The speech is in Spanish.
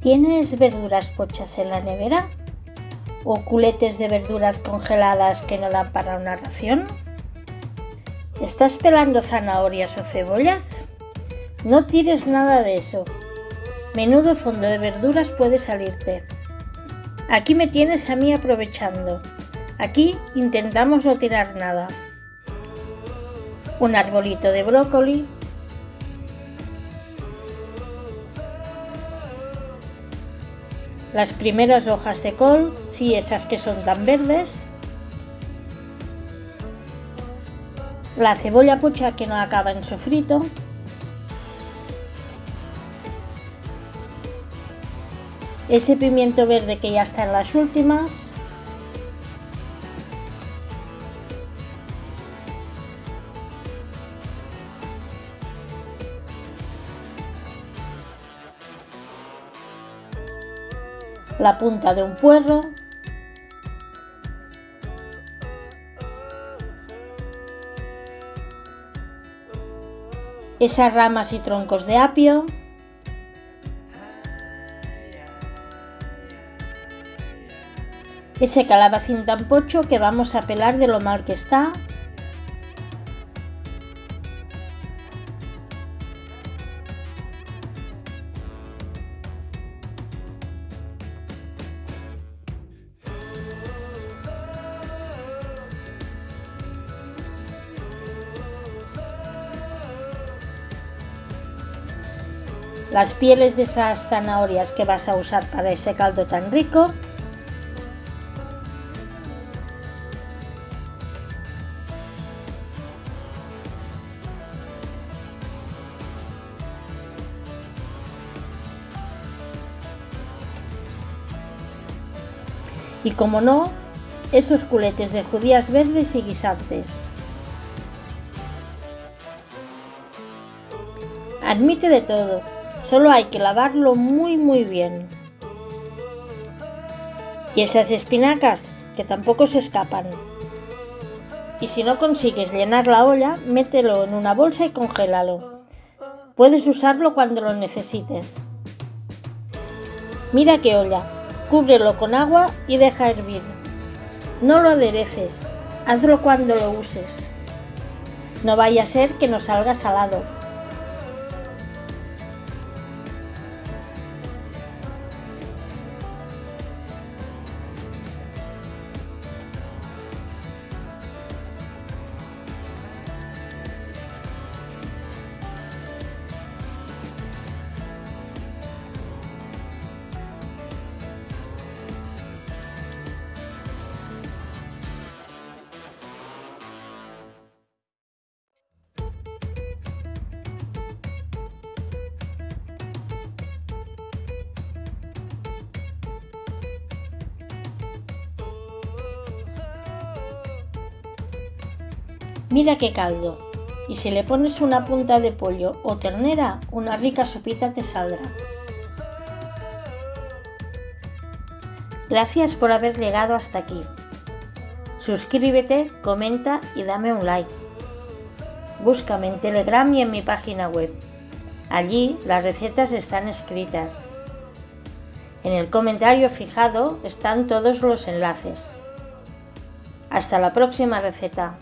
¿Tienes verduras pochas en la nevera? ¿O culetes de verduras congeladas que no dan para una ración? ¿Estás pelando zanahorias o cebollas? No tires nada de eso. Menudo fondo de verduras puede salirte. Aquí me tienes a mí aprovechando. Aquí intentamos no tirar nada. Un arbolito de brócoli. Las primeras hojas de col, sí, esas que son tan verdes. La cebolla pocha que no acaba en sofrito. ese pimiento verde que ya está en las últimas. La punta de un puerro. Esas ramas y troncos de apio. ese calabacín tan pocho que vamos a pelar de lo mal que está. Las pieles de esas zanahorias que vas a usar para ese caldo tan rico y como no, esos culetes de judías verdes y guisantes. Admite de todo, solo hay que lavarlo muy muy bien. Y esas espinacas, que tampoco se escapan. Y si no consigues llenar la olla, mételo en una bolsa y congélalo. Puedes usarlo cuando lo necesites. Mira qué olla, Cúbrelo con agua y deja hervir. No lo adereces, hazlo cuando lo uses. No vaya a ser que no salga salado. Mira qué caldo. Y si le pones una punta de pollo o ternera, una rica sopita te saldrá. Gracias por haber llegado hasta aquí. Suscríbete, comenta y dame un like. Búscame en Telegram y en mi página web. Allí las recetas están escritas. En el comentario fijado están todos los enlaces. Hasta la próxima receta.